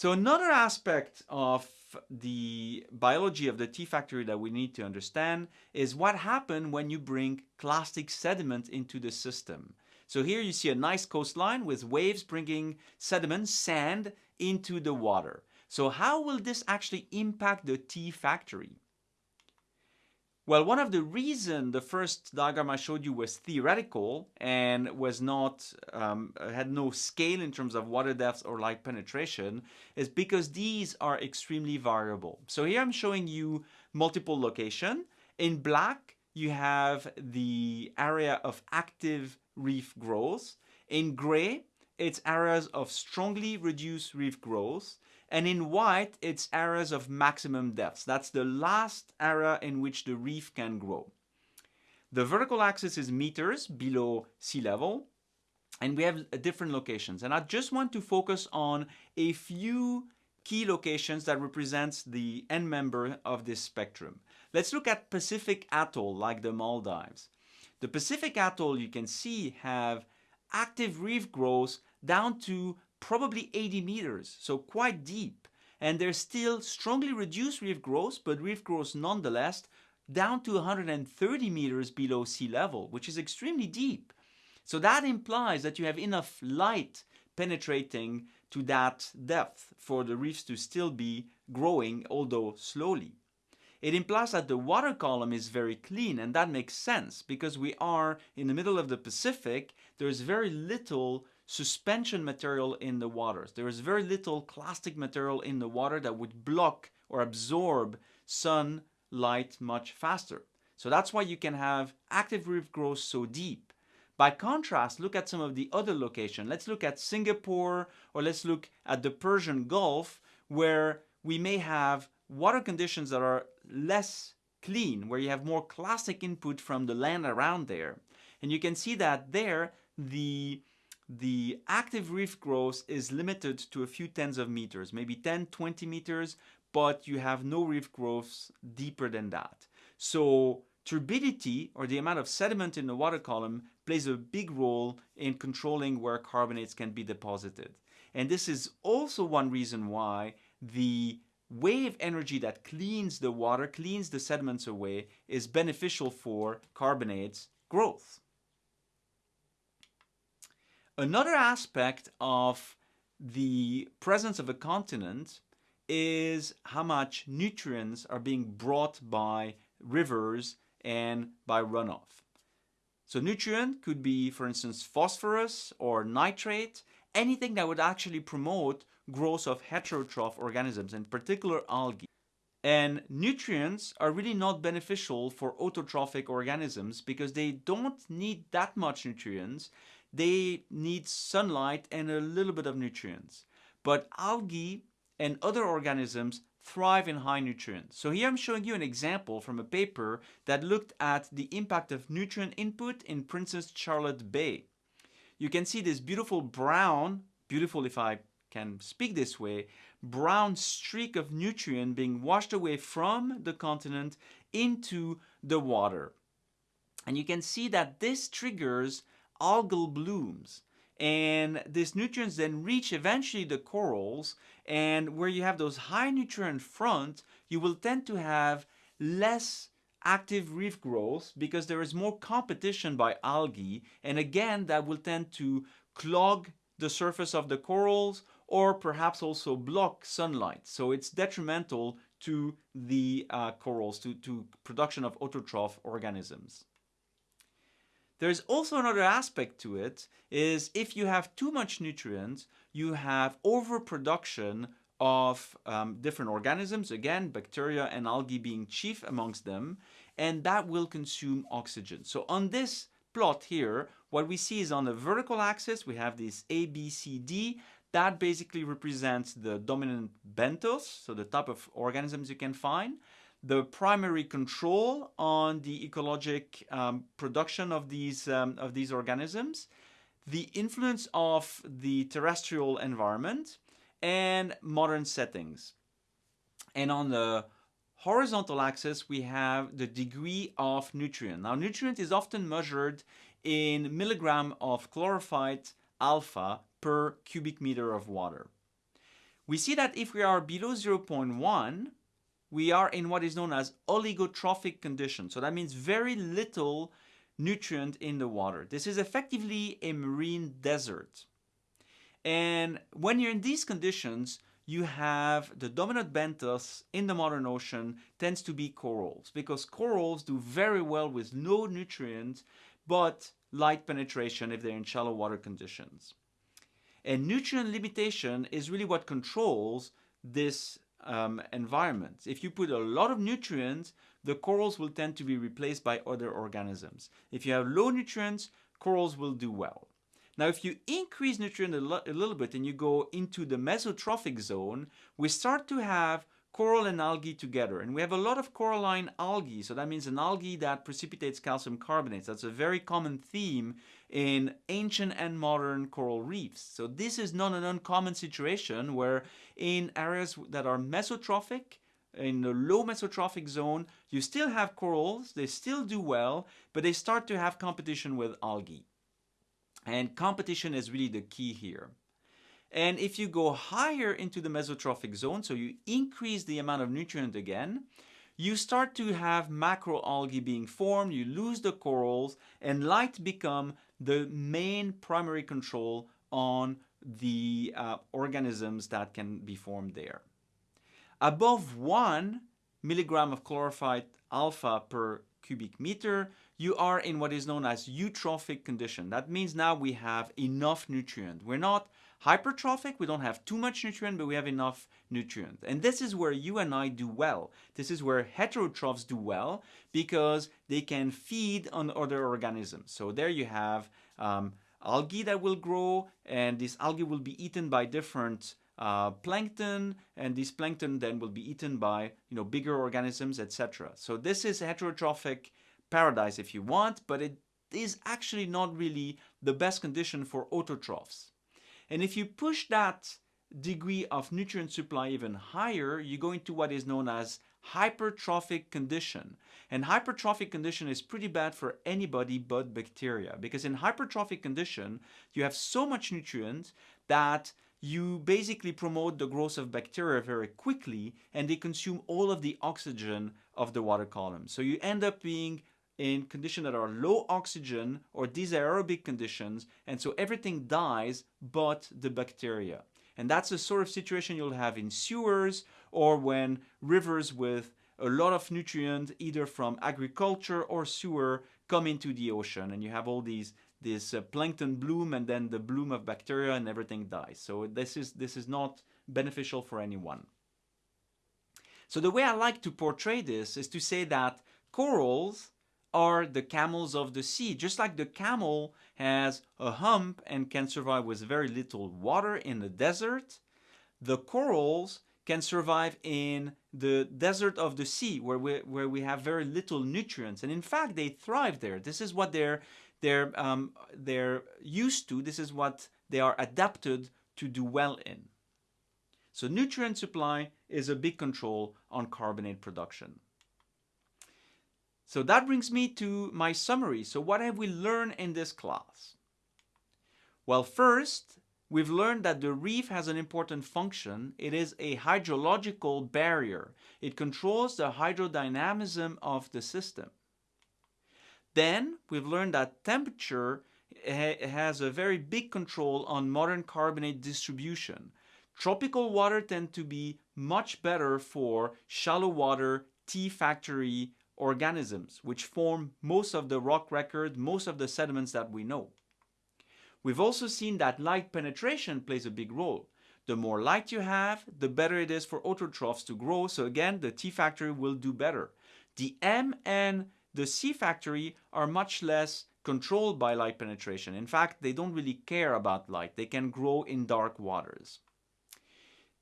So another aspect of the biology of the T factory that we need to understand is what happens when you bring clastic sediment into the system. So here you see a nice coastline with waves bringing sediment, sand, into the water. So how will this actually impact the T factory? Well, one of the reason the first diagram I showed you was theoretical and was not um, had no scale in terms of water depth or light penetration is because these are extremely variable. So here I'm showing you multiple location. In black, you have the area of active reef growth. In gray, it's areas of strongly reduced reef growth. And in white, it's areas of maximum depths. That's the last area in which the reef can grow. The vertical axis is meters below sea level. And we have different locations. And I just want to focus on a few key locations that represents the end member of this spectrum. Let's look at Pacific Atoll, like the Maldives. The Pacific Atoll, you can see, have active reef growth down to probably 80 meters, so quite deep. And there's still strongly reduced reef growth, but reef growth nonetheless down to 130 meters below sea level, which is extremely deep. So that implies that you have enough light penetrating to that depth for the reefs to still be growing, although slowly. It implies that the water column is very clean, and that makes sense because we are in the middle of the Pacific. There's very little suspension material in the waters. There is very little clastic material in the water that would block or absorb sunlight much faster. So that's why you can have active reef growth so deep. By contrast, look at some of the other locations. Let's look at Singapore or let's look at the Persian Gulf where we may have water conditions that are less clean, where you have more clastic input from the land around there. And you can see that there the the active reef growth is limited to a few tens of meters, maybe 10, 20 meters, but you have no reef growth deeper than that. So turbidity, or the amount of sediment in the water column, plays a big role in controlling where carbonates can be deposited. And this is also one reason why the wave energy that cleans the water, cleans the sediments away, is beneficial for carbonates growth. Another aspect of the presence of a continent is how much nutrients are being brought by rivers and by runoff. So nutrient could be, for instance, phosphorus or nitrate, anything that would actually promote growth of heterotroph organisms, in particular algae. And nutrients are really not beneficial for autotrophic organisms because they don't need that much nutrients they need sunlight and a little bit of nutrients. But algae and other organisms thrive in high nutrients. So here I'm showing you an example from a paper that looked at the impact of nutrient input in Princess Charlotte Bay. You can see this beautiful brown, beautiful if I can speak this way, brown streak of nutrient being washed away from the continent into the water. And you can see that this triggers algal blooms. And these nutrients then reach eventually the corals and where you have those high nutrient front, you will tend to have less active reef growth because there is more competition by algae and again that will tend to clog the surface of the corals or perhaps also block sunlight. So it's detrimental to the uh, corals, to, to production of autotroph organisms. There's also another aspect to it, is if you have too much nutrients, you have overproduction of um, different organisms, again, bacteria and algae being chief amongst them, and that will consume oxygen. So on this plot here, what we see is on the vertical axis, we have this A, B, C, D. That basically represents the dominant benthos, so the type of organisms you can find the primary control on the ecologic um, production of these, um, of these organisms, the influence of the terrestrial environment, and modern settings. And on the horizontal axis, we have the degree of nutrient. Now, nutrient is often measured in milligram of chlorophyll alpha per cubic meter of water. we see that if we are below 0.1, we are in what is known as oligotrophic condition. So that means very little nutrient in the water. This is effectively a marine desert. And when you're in these conditions, you have the dominant benthos in the modern ocean tends to be corals because corals do very well with no nutrients but light penetration if they're in shallow water conditions. And nutrient limitation is really what controls this um. If you put a lot of nutrients, the corals will tend to be replaced by other organisms. If you have low nutrients, corals will do well. Now, if you increase nutrient a, a little bit and you go into the mesotrophic zone, we start to have coral and algae together. And we have a lot of coralline algae. So that means an algae that precipitates calcium carbonates. That's a very common theme in ancient and modern coral reefs. So this is not an uncommon situation where in areas that are mesotrophic, in the low mesotrophic zone, you still have corals, they still do well, but they start to have competition with algae. And competition is really the key here. And if you go higher into the mesotrophic zone, so you increase the amount of nutrient again, you start to have macroalgae being formed, you lose the corals, and light become the main primary control on the uh, organisms that can be formed there. Above 1 milligram of chlorophyll alpha per cubic meter, you are in what is known as eutrophic condition. That means now we have enough nutrient. We're not hypertrophic, we don't have too much nutrient, but we have enough nutrient. And this is where you and I do well. This is where heterotrophs do well because they can feed on other organisms. So there you have um, algae that will grow and this algae will be eaten by different uh, plankton and this plankton then will be eaten by you know bigger organisms etc. So this is heterotrophic paradise if you want but it is actually not really the best condition for autotrophs. And if you push that degree of nutrient supply even higher, you go into what is known as hypertrophic condition. And hypertrophic condition is pretty bad for anybody but bacteria because in hypertrophic condition, you have so much nutrient that you basically promote the growth of bacteria very quickly and they consume all of the oxygen of the water column. So you end up being in conditions that are low oxygen or dysaerobic conditions and so everything dies but the bacteria. And that's the sort of situation you'll have in sewers or when rivers with a lot of nutrient either from agriculture or sewer come into the ocean and you have all these this uh, plankton bloom and then the bloom of bacteria and everything dies. So this is this is not beneficial for anyone. So the way I like to portray this is to say that corals are the camels of the sea. Just like the camel has a hump and can survive with very little water in the desert, the corals can survive in the desert of the sea where we, where we have very little nutrients. And in fact, they thrive there. This is what they're, they're, um, they're used to. This is what they are adapted to do well in. So nutrient supply is a big control on carbonate production. So that brings me to my summary. So what have we learned in this class? Well, first, we've learned that the reef has an important function. It is a hydrological barrier. It controls the hydrodynamism of the system. Then we've learned that temperature has a very big control on modern carbonate distribution. Tropical water tend to be much better for shallow water T factory organisms, which form most of the rock record, most of the sediments that we know. We've also seen that light penetration plays a big role. The more light you have, the better it is for autotrophs to grow. So again, the T factory will do better. The M and the C factory are much less controlled by light penetration. In fact, they don't really care about light. They can grow in dark waters.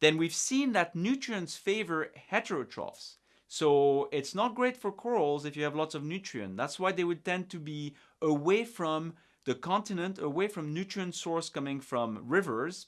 Then we've seen that nutrients favor heterotrophs. So it's not great for corals if you have lots of nutrient. That's why they would tend to be away from the continent, away from nutrient source coming from rivers,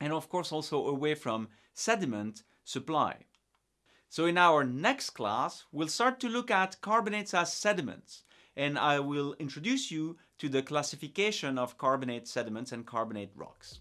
and of course also away from sediment supply. So in our next class, we'll start to look at carbonates as sediments and I will introduce you to the classification of carbonate sediments and carbonate rocks.